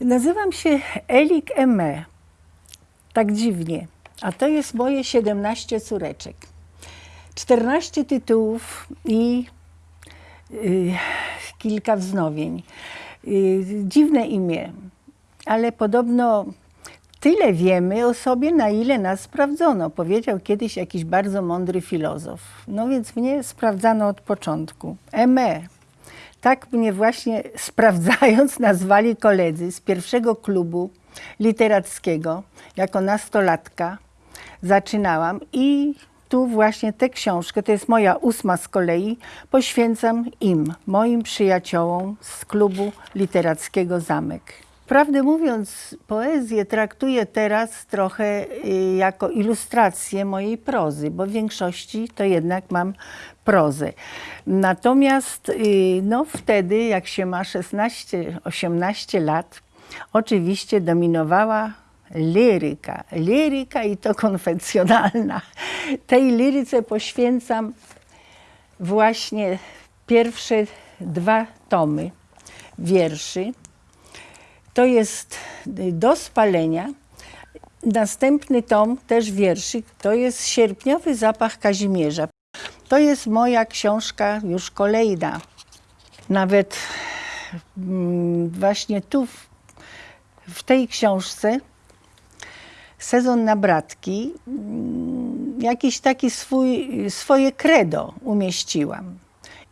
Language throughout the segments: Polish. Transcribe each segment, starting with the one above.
Nazywam się Elik Eme. Tak dziwnie. A to jest moje 17 córeczek. 14 tytułów i y, kilka wznowień. Y, dziwne imię, ale podobno tyle wiemy o sobie, na ile nas sprawdzono. Powiedział kiedyś jakiś bardzo mądry filozof. No więc mnie sprawdzano od początku. Eme. Tak mnie właśnie sprawdzając nazwali koledzy z pierwszego klubu literackiego. Jako nastolatka zaczynałam i tu właśnie tę książkę, to jest moja ósma z kolei, poświęcam im, moim przyjaciołom z klubu literackiego Zamek. Prawdę mówiąc, poezję traktuję teraz trochę y, jako ilustrację mojej prozy, bo w większości to jednak mam prozę. Natomiast y, no, wtedy, jak się ma 16-18 lat, oczywiście dominowała liryka. Liryka i to konwencjonalna. Tej liryce poświęcam właśnie pierwsze dwa tomy wierszy. To jest do spalenia. Następny tom też wierszy, to jest Sierpniowy zapach Kazimierza. To jest moja książka już kolejna. Nawet mm, właśnie tu, w, w tej książce, Sezon na bratki, mm, jakiś taki swój, swoje credo umieściłam.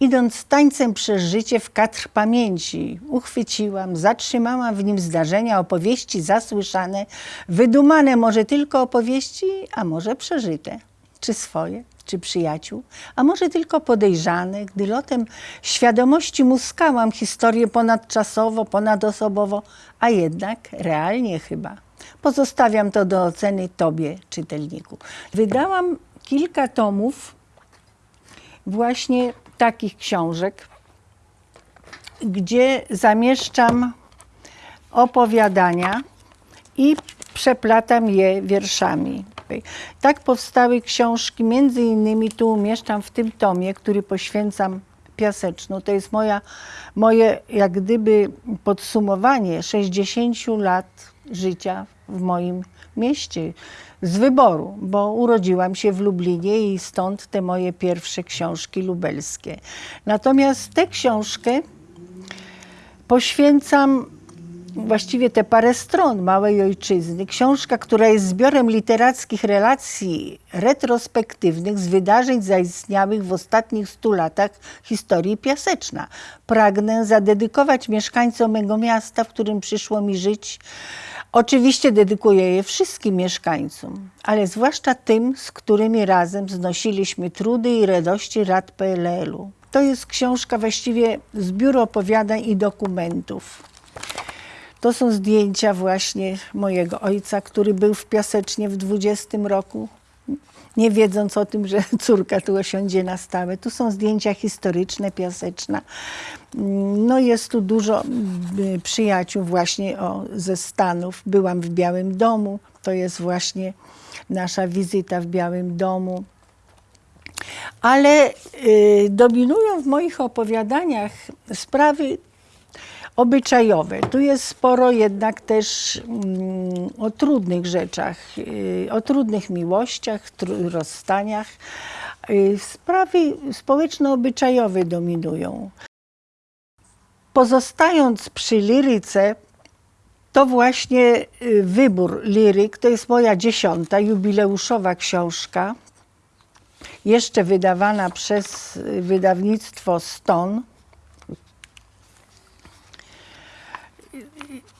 Idąc tańcem przez życie w kadr pamięci, uchwyciłam, zatrzymałam w nim zdarzenia, opowieści zasłyszane, wydumane może tylko opowieści, a może przeżyte, czy swoje, czy przyjaciół, a może tylko podejrzane, gdy lotem świadomości muskałam historię ponadczasowo, ponadosobowo, a jednak realnie chyba. Pozostawiam to do oceny Tobie, czytelniku. Wydałam kilka tomów właśnie takich książek, gdzie zamieszczam opowiadania i przeplatam je wierszami. Tak powstały książki, między innymi tu umieszczam w tym tomie, który poświęcam Piasecznu. To jest moja, moje jak gdyby podsumowanie 60 lat życia w moim mieście z wyboru, bo urodziłam się w Lublinie i stąd te moje pierwsze książki lubelskie. Natomiast tę książkę poświęcam właściwie te parę stron Małej Ojczyzny. Książka, która jest zbiorem literackich relacji retrospektywnych z wydarzeń zaistniałych w ostatnich stu latach historii Piaseczna. Pragnę zadedykować mieszkańcom mego miasta, w którym przyszło mi żyć, Oczywiście dedykuję je wszystkim mieszkańcom, ale zwłaszcza tym, z którymi razem znosiliśmy trudy i radości rad PLL-u. To jest książka właściwie zbiór opowiadań i dokumentów. To są zdjęcia właśnie mojego ojca, który był w Piasecznie w 20 roku, nie wiedząc o tym, że córka tu osiądzie na stałe. Tu są zdjęcia historyczne Piaseczna. No jest tu dużo y, przyjaciół właśnie o, ze Stanów. Byłam w Białym Domu. To jest właśnie nasza wizyta w Białym Domu. Ale y, dominują w moich opowiadaniach sprawy obyczajowe. Tu jest sporo jednak też mm, o trudnych rzeczach, y, o trudnych miłościach, tr rozstaniach. Y, sprawy społeczno-obyczajowe dominują. Pozostając przy liryce, to właśnie y, wybór liryk, to jest moja dziesiąta jubileuszowa książka, jeszcze wydawana przez wydawnictwo Ston.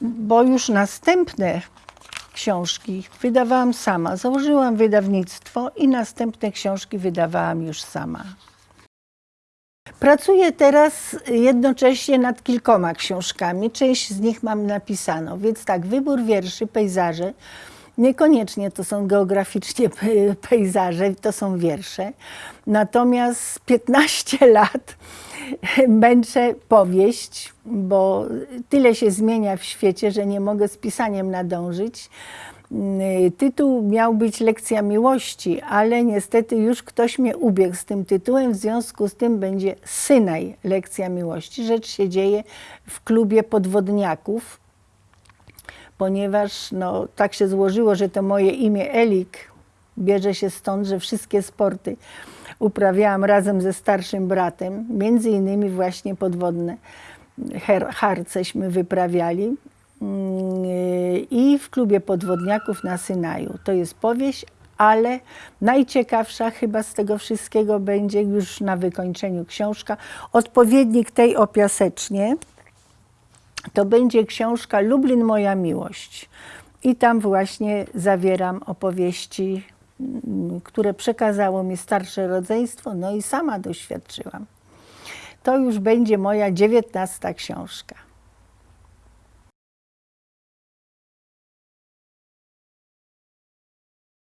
Bo już następne książki wydawałam sama. Założyłam wydawnictwo i następne książki wydawałam już sama. Pracuję teraz jednocześnie nad kilkoma książkami. Część z nich mam napisano, więc tak, wybór wierszy, pejzaże. Niekoniecznie to są geograficznie pejzaże, to są wiersze. Natomiast 15 lat męczę powieść, bo tyle się zmienia w świecie, że nie mogę z pisaniem nadążyć. Y, tytuł miał być Lekcja Miłości, ale niestety już ktoś mnie ubiegł z tym tytułem, w związku z tym będzie Synaj Lekcja Miłości. Rzecz się dzieje w klubie podwodniaków ponieważ no, tak się złożyło, że to moje imię Elik bierze się stąd, że wszystkie sporty uprawiałam razem ze starszym bratem, między innymi właśnie podwodne harceśmy wyprawiali Mm, i w klubie podwodniaków na Synaju. To jest powieść, ale najciekawsza chyba z tego wszystkiego będzie już na wykończeniu książka. Odpowiednik tej o Piasecznie to będzie książka Lublin Moja Miłość. I tam właśnie zawieram opowieści, mm, które przekazało mi starsze rodzeństwo, no i sama doświadczyłam. To już będzie moja dziewiętnasta książka.